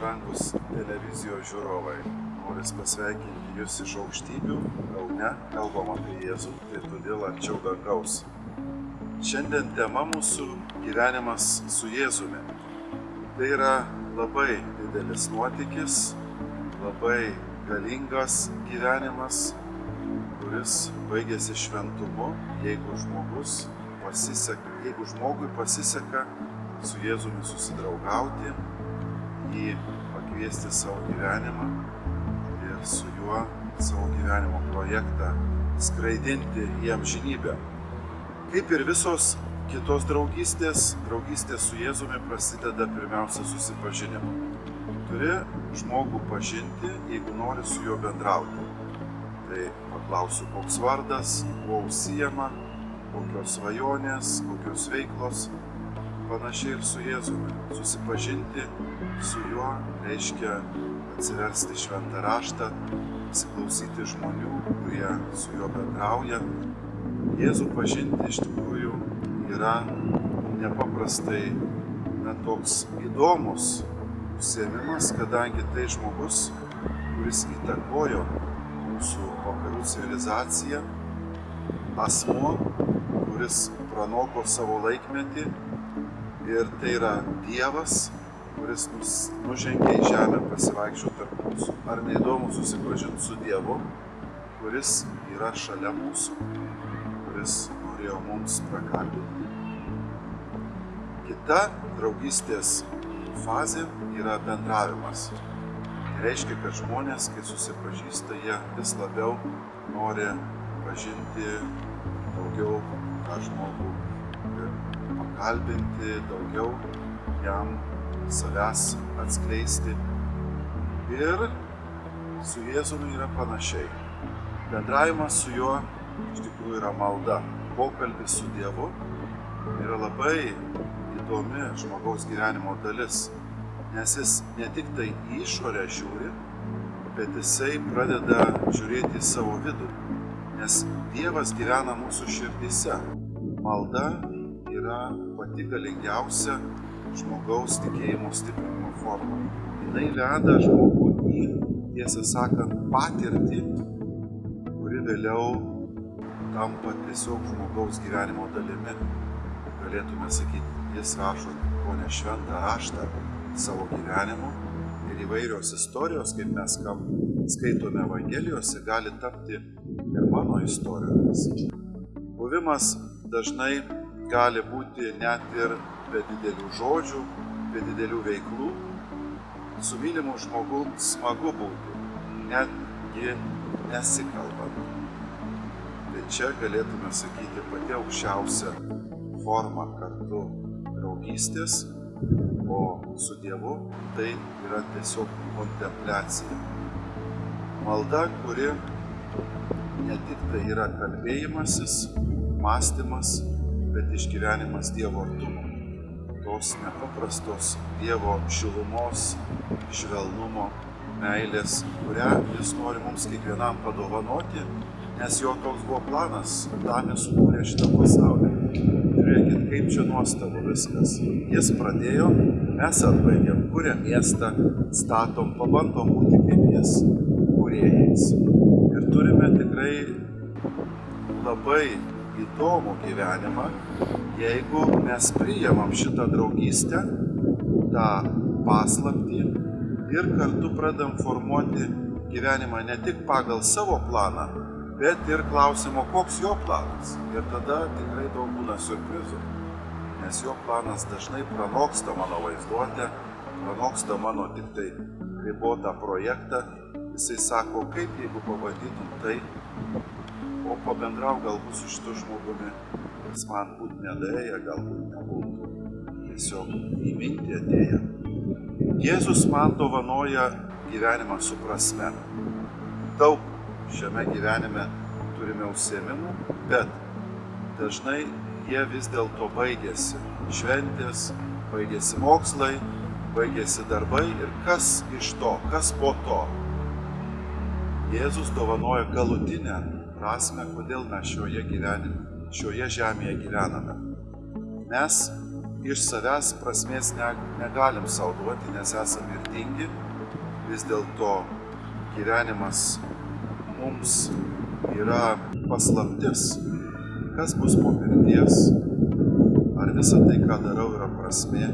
brangus televizijos žiūrovai. Noriu pasveikinti Jūs iš aukštybių, Kaune, kalbam apie Jėzų, tai todėl arčiau dangaus. Šiandien tema mūsų gyvenimas su Jėzumi. Tai yra labai didelis nuotykis, labai galingas gyvenimas, kuris baigėsi šventumu, jeigu žmogus pasiseka, jeigu žmogui pasiseka su Jėzumi susidraugauti, jį pakviesti savo gyvenimą ir su juo savo gyvenimo projektą skraidinti į amžinybę. Kaip ir visos kitos draugystės, draugystė su Jėzumi prasideda pirmiausia susipažinimu. Turi žmogų pažinti, jeigu nori su juo bendrauti. Tai paklausiu, koks vardas, kuo užsijama, kokios svajonės, kokios veiklos. Panašiai ir su Jėzumi. Susipažinti su juo reiškia atsiversti šventą raštą, įsiklausyti žmonių, kurie su juo bendrauja. Jėzų pažinti iš tikrųjų yra nepaprastai na, toks įdomus užsiemimas, kadangi tai žmogus, kuris įtakojo mūsų vakarų civilizaciją, asmo, kuris pranoko savo laikmetį ir tai yra Dievas, kuris nužengė į žemę pasivaikščioti tarp mūsų. Ar neįdomu susipažinti su Dievu, kuris yra šalia mūsų, kuris norėjo mums prakalbinti. Kita draugystės fazė yra bendravimas. Tai reiškia, kad žmonės, kai susipažįsta, jie vis labiau nori pažinti daugiau tą žmogų pakalbinti, daugiau jam savęs atskleisti. Ir su Jėzumi yra panašiai. Bendravimas su juo iš tikrųjų yra malda. Pokalbis su Dievu yra labai įdomi žmogaus gyvenimo dalis, nes jis ne tik tai į išorę žiūri, bet jisai pradeda žiūrėti į savo vidų, nes Dievas gyvena mūsų širdise. Malda yra pati galingiausia žmogaus tikėjimo stiprinimo forma. Jis veda žmogų į, tiesą sakant, patirtį, kuri vėliau tampa tiesiog žmogaus gyvenimo dalimi. Galėtume sakyti, jis rašo ko ne šventą raštą savo gyvenimu ir įvairios istorijos, kaip mes kam skaitome Evangelijose, gali tapti ir mano istorijomis. Buvimas dažnai gali būti net ir be didelių žodžių, be didelių veiklų. Su mylimu žmogu smagu būti, netgi nesikalbant. Tai čia galėtume sakyti pati aukščiausia forma kartu draugystės, o su Dievu tai yra tiesiog kontempliacija. Malda, kuri ne tik tai yra kalbėjimasis, mąstymas, bet išgyvenimas Dievo artumo. Tos nepaprastos Dievo šilumos, švelnumo, meilės, kurią Jis nori mums kiekvienam padovanoti, nes jo toks buvo planas, tam jis sukūrė šitą pasaulį. Žiūrėkit, kaip čia nuostabu viskas. Jis pradėjo, mes atbaigėm, kuriam miestą, statom, pabandom būti kaip jis, kūrėjais. Ir turime tikrai labai įdomų gyvenimą, jeigu mes priimam šitą draugystę, tą paslaptį ir kartu pradam formuoti gyvenimą ne tik pagal savo planą, bet ir klausimo, koks jo planas. Ir tada tikrai daug būna surprizų, nes jo planas dažnai pranoksta mano vaizduotę, pranoksta mano tik tai ribotą projektą. Jisai sako, kaip jeigu pavadytum tai, o pabendrau galbūt su šitu žmogumi, jis man būtų nedėję, galbūt nebūtų tiesiog į mintį atėję. Jėzus man dovanoja gyvenimą su prasme. Daug šiame gyvenime turime užsiemimų, bet dažnai jie vis dėlto baigėsi. Šventės, baigėsi mokslai, baigėsi darbai ir kas iš to, kas po to. Jėzus dovanoja galutinę prasme, kodėl mes šioje, gyvenime, šioje žemėje gyvename. Mes iš savęs prasmės ne, negalim savo duoti, nes esame mirtingi. Vis dėlto gyvenimas mums yra paslaptis. Kas bus po mirties? Ar visa tai, ką darau, yra prasmė?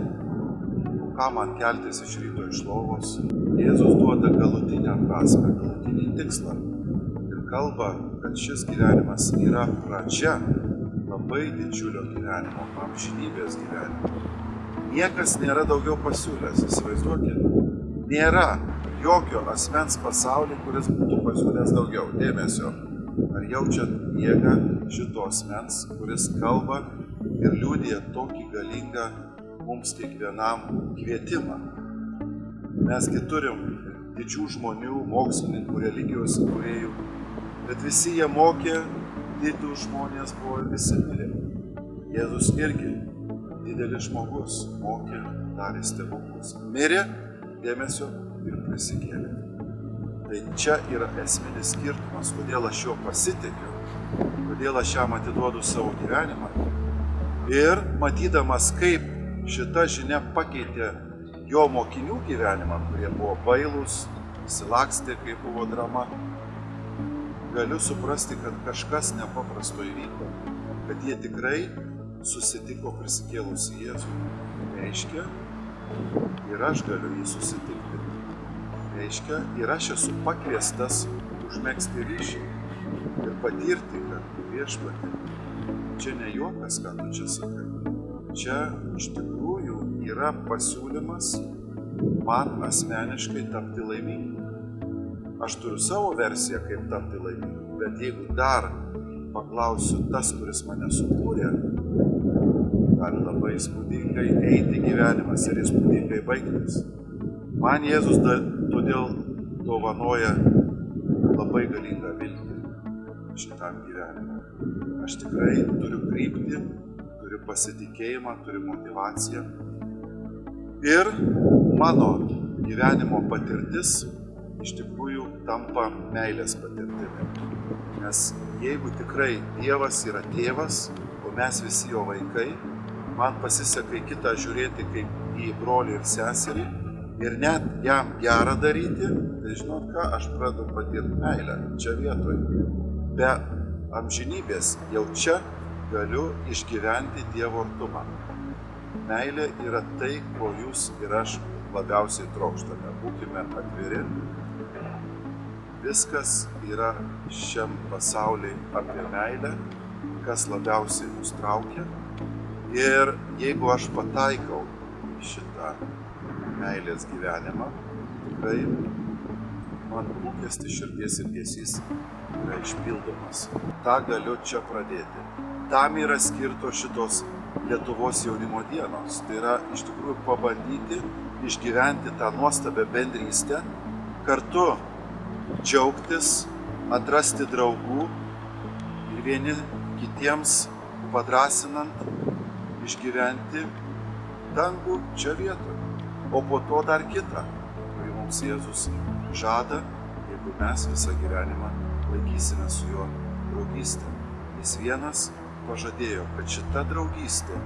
Ką man keltis iš ryto iš lovos? Jėzus duoda galutinę prasme, galutinį tikslą. Kalba, kad šis gyvenimas yra pradžia labai didžiulio gyvenimo, amžinybės gyvenimo. Niekas nėra daugiau pasiūlęs, įsivaizduokit. Nėra jokio asmens pasaulyje, kuris būtų pasiūlęs daugiau dėmesio. Ar jaučiat jėgą šito asmens, kuris kalba ir liūdė tokį galingą mums kiekvienam kvietimą. Mesgi turim didžių žmonių, mokslininkų, religijos įkūrėjų, bet visi jie mokė, didų žmonės buvo visi mirė. Jėzus irgi didelis žmogus, mokė, darė stebuklus. Mirė, dėmesio ir prisikėlė. Tai čia yra esminis skirtumas, kodėl aš jo pasitikiu, kodėl aš jam atiduodu savo gyvenimą. Ir matydamas, kaip šita žinia pakeitė jo mokinių gyvenimą, kurie buvo bailūs, įsilakstė, kai buvo drama, galiu suprasti, kad kažkas nepaprasto įvyko, kad jie tikrai susitiko prisikėlusi Jėzų. Reiškia, ir aš galiu jį susitikti. Reiškia, ir aš esu pakviestas užmėgsti ryšį ir patirti, kad viešpatį. Čia ne juokas, ką tu čia sakai. Čia iš tikrųjų yra pasiūlymas man asmeniškai tapti laimingu. Aš turiu savo versiją, kaip tapti laimingu, bet jeigu dar paklausiu tas, kuris mane sukūrė, gali labai įspūdingai eiti gyvenimas ir įspūdingai baigtis. Man Jėzus da, todėl dovanoja labai galingą viltį šitam gyvenimui. Aš tikrai turiu kryptį, turiu pasitikėjimą, turiu motivaciją. Ir mano gyvenimo patirtis iš tikrųjų tampa meilės patirtimi. Nes jeigu tikrai Dievas yra tėvas, o mes visi jo vaikai, man pasiseka į kitą žiūrėti kaip į brolį ir seserį ir net jam gerą daryti, tai žinot ką, aš pradedu patirti meilę čia vietoj. Be amžinybės jau čia galiu išgyventi Dievo artumą. Meilė yra tai, ko jūs ir aš labiausiai trokštame. Būkime atviri. Viskas yra šiam pasauliai apie meilę, kas labiausiai mus traukia Ir jeigu aš pataikau šitą meilės gyvenimą, tikrai man lūkesti širdies ilgesys yra išpildomas. Ta galiu čia pradėti. Tam yra skirtos šitos Lietuvos jaunimo dienos. Tai yra iš tikrųjų pabandyti išgyventi tą nuostabę bendrystę, kartu džiaugtis, atrasti draugų ir vieni kitiems padrasinant išgyventi dangų čia vietoje, o po to dar kitą, kurį mums Jėzus žada, jeigu mes visą gyvenimą laikysime su juo draugystę. Jis vienas pažadėjo, kad šita draugystė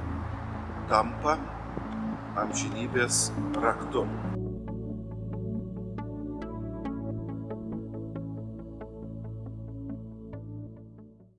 tampa amžinybės raktu.